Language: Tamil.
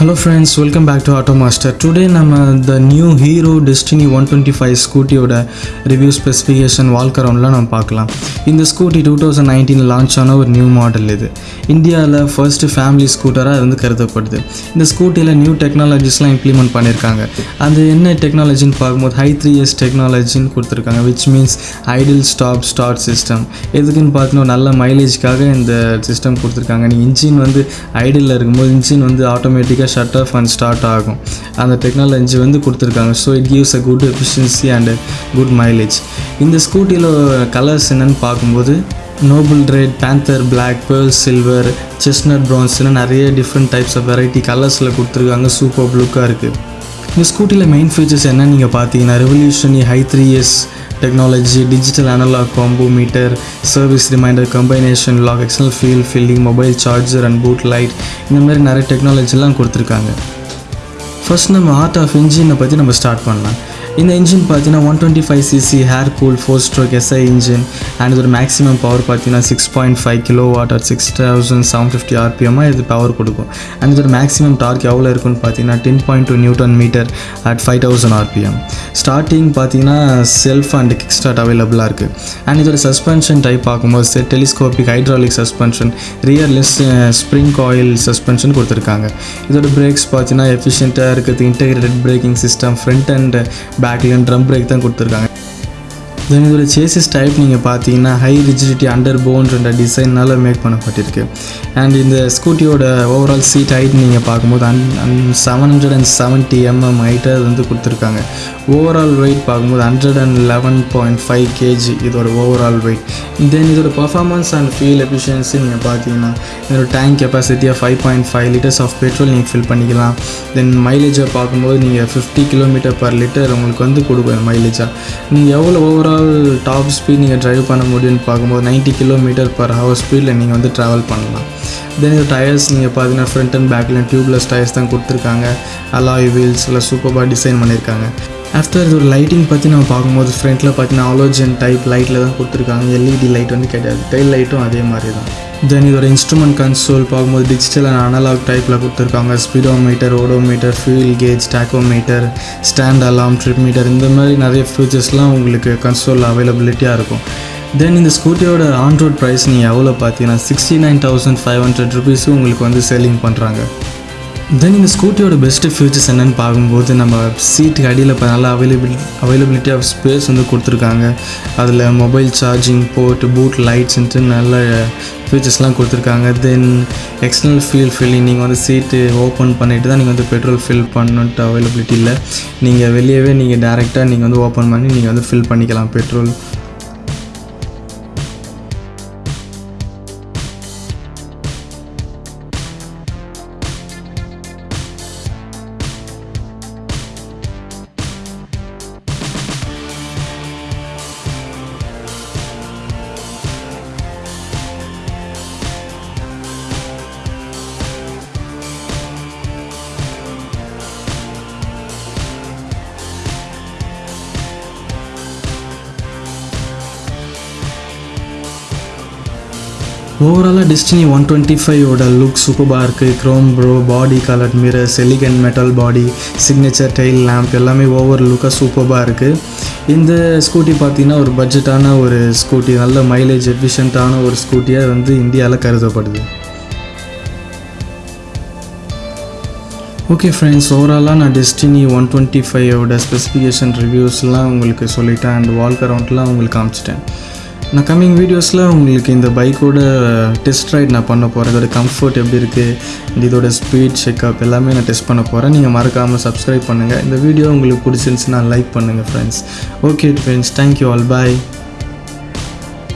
Hello friends welcome back to auto master today நம்ம the new Hero Destini one twenty five ஸ்கூட்டியோட review specification walk அரவுண்டில் நம்ம பார்க்கலாம். இந்த ஸ்கூட்டி டூ தௌசண்ட் நைன்டீனில் லான்ச் ஆன ஒரு நியூ மாடல் இது. இந்தியாவில் ஃபர்ஸ்ட் ஃபேமிலி ஸ்கூட்டராக அது வந்து கருதப்படுது. இந்த ஸ்கூட்டியில் நியூ டெக்னாலஜிஸ்லாம் இம்ப்ளிமெண்ட் பண்ணியிருக்காங்க அது என்ன டெக்னாலஜின்னு பார்க்கும்போது ஹை த்ரீ இயர்ஸ் டெக்னாலஜின்னு கொடுத்துருக்காங்க which means idle stop start system எதுக்குன்னு பார்த்தீங்கன்னா நல்ல மைலேஜ்க்காக இந்த சிஸ்டம் கொடுத்துருக்காங்க. நீங்கள் இன்ஜின் வந்து ஐடில் இருக்கும்போது இன்ஜின் வந்து ஆட்டோமேட்டிக்காக ஷட் ஆஃப் அண்ட் ஸ்டார்ட் ஆகும். அந்த டெக்னாலஜி வந்து கொடுத்துருக்காங்க. So it gives a good efficiency and good mileage இந்த ஸ்கூட்டியில் கலர்ஸ் என்னென்னு பார்க்கும்போது noble red panther black pearl silver chestnut ப்ரான்ஸ்னு நிறைய டிஃப்ரெண்ட் டைப்ஸ் ஆஃப் வெரைட்டி கலர்ஸில் கொடுத்துருக்காங்க. சூப்பர் லுக்காக இருக்குது இந்த ஸ்கூட்டியில் மெயின் ஃபீச்சர்ஸ் என்ன நீங்கள் பார்த்தீங்கன்னா ரெவல்யூஷனி high three years technology digital analogue combo meter service reminder combination lock external fuel filling mobile charger and boot light இந்த மாதிரி நிறைய டெக்னாலஜிலாம் கொடுத்துருக்காங்க. ஃபர்ஸ்ட் நம்ம ஆர்ட் ஆஃப் இன்ஜினை பற்றி நம்ம ஸ்டார்ட் பண்ணலாம். இந்த இன்ஜின் பார்த்தீங்கன்னா one twenty five CC air cool four stroke SI engine and இதோட மேக்ஸிமம் பவர் பார்த்தீங்கன்னா six point five kilowatt at six thousand seven fifty ஆர்பிஎம்மாக இது பவர் கொடுக்கும். அண்ட் இதோட மேக்ஸிமம் டார்க் எவ்வளோ இருக்குன்னு பார்த்தீங்கன்னா ten point two newton metre at five thousand RPM starting பார்த்தீங்கன்னா செல்ஃப் அண்ட் கிக் ஸ்டார்ட் அவைலபிளாக இருக்குது அண்ட் இதோட சஸ்பென்ஷன் டைப் பார்க்கும்போது டெலிஸ்கோபிக் ஹைட்ராலிக் சஸ்பென்ஷன் ரியர்லெஸ் ஸ்ப்ரிங் ஆயில் சஸ்பென்ஷன் கொடுத்துருக்காங்க. இதோட பிரேக்ஸ் பார்த்தீங்கன்னா எஃபிஷியண்ட்டாக இருக்கிறது integrated braking system front and back பேக்லேயும் drum brake தான் கொடுத்துருக்காங்க. தென் இதோட சேசிஸ் டைப் நீங்கள் பார்த்தீங்கன்னா ஹை ரிஜிடிட்டி அண்டர் போன்ற டிசைனால் மேக் பண்ணப்பட்டிருக்கு. அண்ட் இந்த ஸ்கூட்டியோட ஓவரால் சீட் ஹைட் நீங்கள் பார்க்கும்போது அன் அன் seven hundred and seventy MM ஹைட்டை வந்து கொடுத்துருக்காங்க. ஓவரால் வெயிட் பார்க்கும்போது hundred and eleven point five KG இதோட ஓவரால் வெயிட் தென் இதோட பர்ஃபார்மன்ஸ் அண்ட் ஃபியூல் எஃபிஷியன்சி நீங்கள் பார்த்தீங்கன்னா இதோட tank கெப்பாசிட்டியாக five point five litres of petrol நீங்கள் ஃபில் பண்ணிக்கலாம். தென் மைலேஜை பார்க்கும்போது நீங்கள் ஃபிஃப்டி கிலோமீட்டர் பர் லிட்டர் உங்களுக்கு வந்து கொடுக்கும் மைலேஜாக நீங்கள் எவ்வளோ ஓவரால் டாப் ஸ்பீட் நீங்கள் ட்ரைவ் பண்ண முடியும்னு பார்க்கும்போது நைன்ட்டி கிலோமீட்டர் பர் ஹவர் ஸ்பீடில் நீங்கள் வந்து ட்ராவல் பண்ணலாம். தென் இந்த டயர்ஸ் நீங்கள் பார்த்தீங்கன்னா ஃப்ரண்ட் அண்ட் பேக்கில் டியூப்லெஸ் டயர்ஸ் தான் கொடுத்துருக்காங்க. அலாய் வீல்ஸ் எல்லாம் சூப்பராக டிசைன் பண்ணியிருக்காங்க ஆஃப்டர் இது ஒரு லைட்டிங் பற்றி நம்ம பார்க்கும்போது ஃப்ரண்ட்டில் பார்த்தீங்கன்னா ஆலோஜன் டைப் லைட்டில் தான் கொடுத்துருக்காங்க. எல்இடி லைட் வந்து கிடையாது. டைல் லைட்டும் அதே மாதிரி தான். தென் இதோட இன்ஸ்ட்ருமெண்ட் கன்சோல் பார்க்கும்போது டிஜிட்டல் அண்ட் அனலாக் டைப்பில் கொடுத்துருக்காங்க. Speedometer odometer fuel gauge tachometer stand alarm trip meter இந்த மாதிரி நிறைய ஃபியூச்சர்ஸ்லாம் உங்களுக்கு கன்சோலில் அவைலபிலிட்டியாக இருக்கும். தென் இந்த ஸ்கூட்டியோட ஆன் ரோட் ப்ரைஸ் நீங்கள் எவ்வளோ பார்த்தீங்கன்னா sixty nine thousand five hundred ருபீஸும் உங்களுக்கு வந்து செல்லிங் பண்ணுறாங்க தென் இந்த ஸ்கூட்டியோட பெஸ்ட்டு ஃபியூச்சர்ஸ் என்னென்னு பார்க்கும்போது நம்ம சீட்டுக்கு அடியில் இப்போ நல்லா அவைலபிள் அவைலபிலிட்டி ஆஃப் ஸ்பேஸ் வந்து கொடுத்துருக்காங்க. அதில் மொபைல் சார்ஜிங் போர்ட் பூட் லைட்ஸ்ன்ட்டு நல்ல ஃபியூச்சர்ஸ்லாம் கொடுத்துருக்காங்க. தென் எக்ஸ்டர்னல் ஃபீல் ஃபில்லிங் நீங்கள் வந்து சீட்டு ஓப்பன் பண்ணிவிட்டு தான் நீங்கள் வந்து பெட்ரோல் ஃபில் பண்ணுன்ட்டு அவைலபிலிட்டி இல்லை. நீங்கள் வெளியவே நீங்கள் டேரெக்டாக நீங்கள் வந்து ஓப்பன் பண்ணி நீங்கள் வந்து ஃபில் பண்ணிக்கலாம் பெட்ரோல் ஓவராலாக டிஸ்டினி ஒன் டுவெண்ட்டி ஃபைவோட லுக் சூப்பராக இருக்குது chrome pro body colour mirrors elegant metal body signature tail lamp எல்லாமே ஓவர் லுக்காக சூப்பராக இருக்குது இந்த ஸ்கூட்டி பார்த்திங்கன்னா ஒரு பட்ஜெட்டான ஒரு ஸ்கூட்டி நல்ல மைலேஜ் எஃபிஷியண்ட்டான ஒரு ஸ்கூட்டியாக வந்து இந்தியாவில் கருதப்படுது. ஓகே ஃப்ரெண்ட்ஸ் ஓவராலாக நான் டெஸ்டினி ஒன் டுவெண்ட்டி ஃபைவோட ஸ்பெசிஃபிகேஷன் ரிவ்யூஸ்லாம் உங்களுக்கு சொல்லிட்டேன் அண்ட் வால்க் அரவுண்ட்லாம் உங்களுக்கு காமிச்சிட்டேன். நான் கம்மிங் வீடியோஸில் உங்களுக்கு இந்த பைக்கோட டெஸ்ட் ரைட் நான் பண்ண போகிறேன் இதோட கம்ஃபர்ட் எப்படி இருக்குது இதோட ஸ்பீட் செக்அப் எல்லாமே நான் டெஸ்ட் பண்ண போகிறேன் நீங்கள் மறக்காமல் சப்ஸ்கிரைப் பண்ணுங்கள் இந்த வீடியோ உங்களுக்கு பிடிச்சிருந்துச்சுன்னா லைக் பண்ணுங்கள் friends okay friends thank you all bye